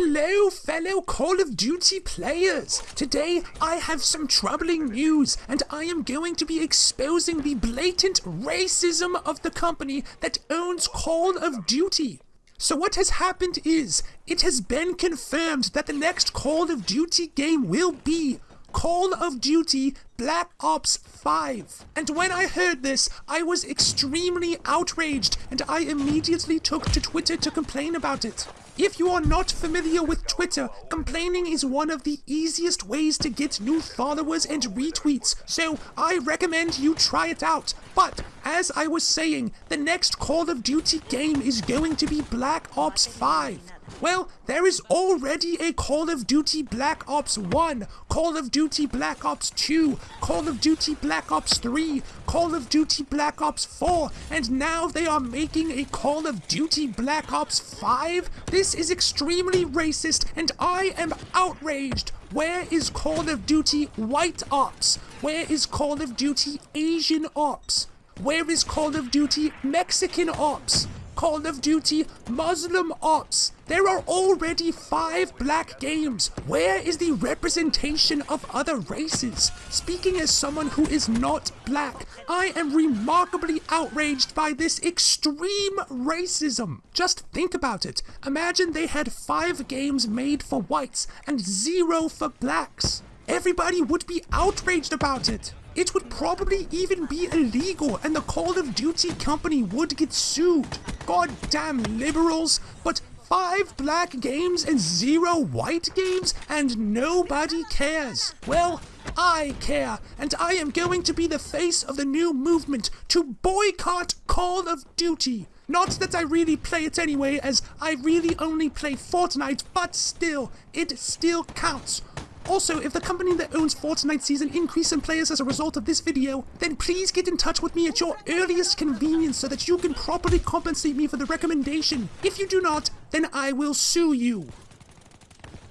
Hello, fellow Call of Duty players! Today I have some troubling news, and I am going to be exposing the blatant racism of the company that owns Call of Duty. So, what has happened is, it has been confirmed that the next Call of Duty game will be Call of Duty Black Ops 5. And when I heard this, I was extremely outraged and I immediately took to Twitter to complain about it. If you are not familiar with Twitter, complaining is one of the easiest ways to get new followers and retweets, so I recommend you try it out. But, as I was saying, the next Call of Duty game is going to be Black Ops 5. Well, there is already a Call of Duty Black Ops 1, Call of Duty Black Ops 2, Call of Duty Black Ops 3, Call of Duty Black Ops 4, and now they are making a Call of Duty Black Ops 5? This is extremely racist, and I am outraged. Where is Call of Duty White Ops? Where is Call of Duty Asian Ops? Where is Call of Duty Mexican Ops? Call of Duty Muslim Ops. There are already five black games. Where is the representation of other races? Speaking as someone who is not black, I am remarkably outraged by this extreme racism. Just think about it. Imagine they had five games made for whites and zero for blacks. Everybody would be outraged about it. It would probably even be illegal and the Call of Duty company would get sued. Goddamn liberals, but five black games and zero white games and nobody cares. Well, I care, and I am going to be the face of the new movement to boycott Call of Duty. Not that I really play it anyway, as I really only play Fortnite, but still, it still counts. Also, if the company that owns Fortnite sees an increase in players as a result of this video, then please get in touch with me at your earliest convenience so that you can properly compensate me for the recommendation. If you do not, then I will sue you.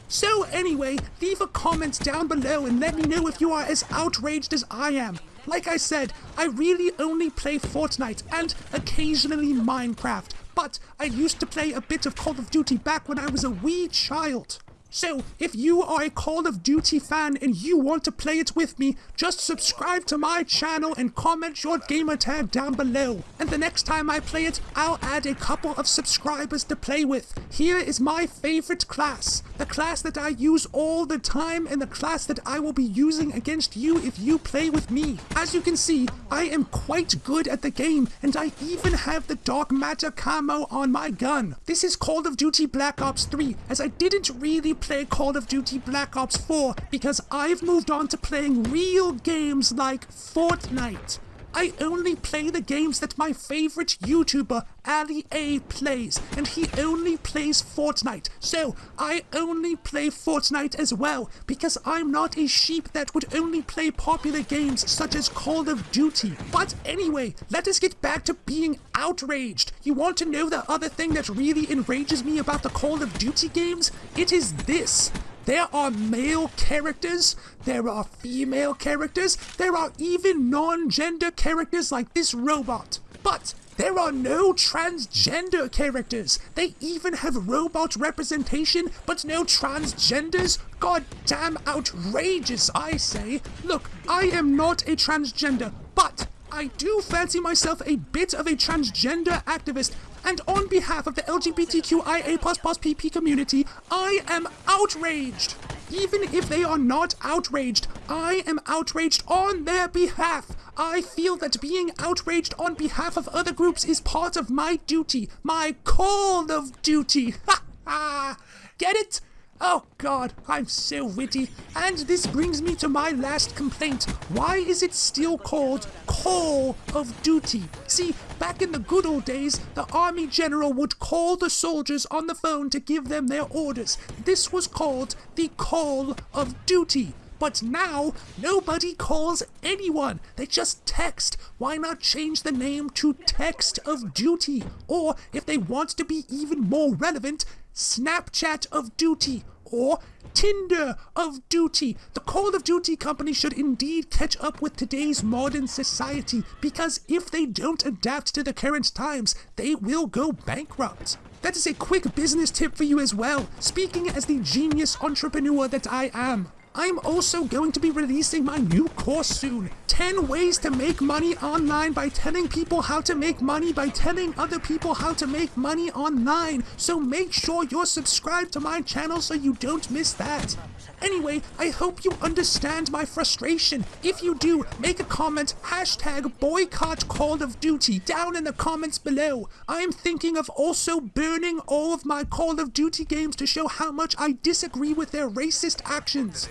So anyway, leave a comment down below and let me know if you are as outraged as I am. Like I said, I really only play Fortnite and occasionally Minecraft, but I used to play a bit of Call of Duty back when I was a wee child. So, if you are a Call of Duty fan and you want to play it with me, just subscribe to my channel and comment your gamertag down below. And the next time I play it, I'll add a couple of subscribers to play with. Here is my favorite class, the class that I use all the time and the class that I will be using against you if you play with me. As you can see, I am quite good at the game and I even have the dark matter camo on my gun. This is Call of Duty Black Ops 3 as I didn't really play Call of Duty Black Ops 4 because I've moved on to playing real games like Fortnite. I only play the games that my favorite YouTuber, Ali A, plays, and he only plays Fortnite. So, I only play Fortnite as well, because I'm not a sheep that would only play popular games such as Call of Duty. But anyway, let us get back to being outraged. You want to know the other thing that really enrages me about the Call of Duty games? It is this. There are male characters, there are female characters, there are even non-gender characters like this robot. But there are no transgender characters. They even have robot representation, but no transgenders? God damn outrageous, I say. Look, I am not a transgender, but I do fancy myself a bit of a transgender activist, and on behalf of the LGBTQIA PP community, I am outraged. Even if they are not outraged, I am outraged on their behalf. I feel that being outraged on behalf of other groups is part of my duty, my call of duty. Ha ha! Get it? Oh god, I'm so witty. And this brings me to my last complaint. Why is it still called Call of Duty? See, back in the good old days, the army general would call the soldiers on the phone to give them their orders. This was called the Call of Duty. But now, nobody calls anyone. They just text. Why not change the name to Text of Duty? Or, if they want to be even more relevant, Snapchat of Duty, or Tinder of Duty. The Call of Duty company should indeed catch up with today's modern society because if they don't adapt to the current times, they will go bankrupt. That is a quick business tip for you as well, speaking as the genius entrepreneur that I am. I'm also going to be releasing my new course soon 10 ways to make money online by telling people how to make money by telling other people how to make money online. So make sure you're subscribed to my channel so you don't miss that. Anyway, I hope you understand my frustration. If you do, make a comment, hashtag boycott Call of Duty down in the comments below. I am thinking of also burning all of my Call of Duty games to show how much I disagree with their racist actions.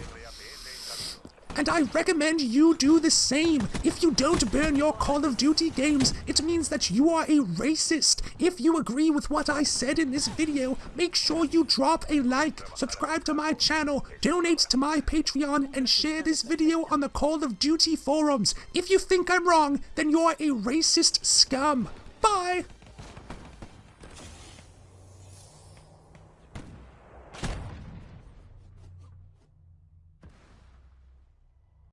And I recommend you do the same. If you don't burn your Call of Duty games, it means that you are a racist. If you agree with what I said in this video, make sure you drop a like, subscribe to my channel, donate to my Patreon, and share this video on the Call of Duty forums. If you think I'm wrong, then you're a racist scum. Bye!